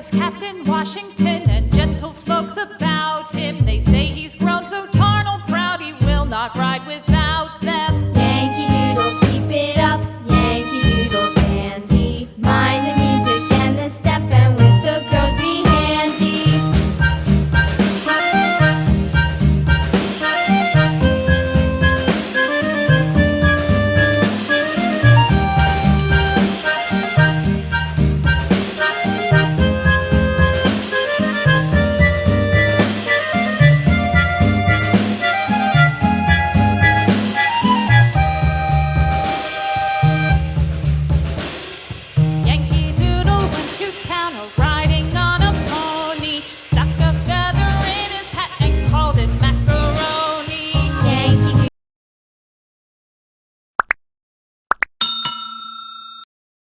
was Captain Washington and gentle folks about him. They say he's grown so tarnal proud he will not ride without them.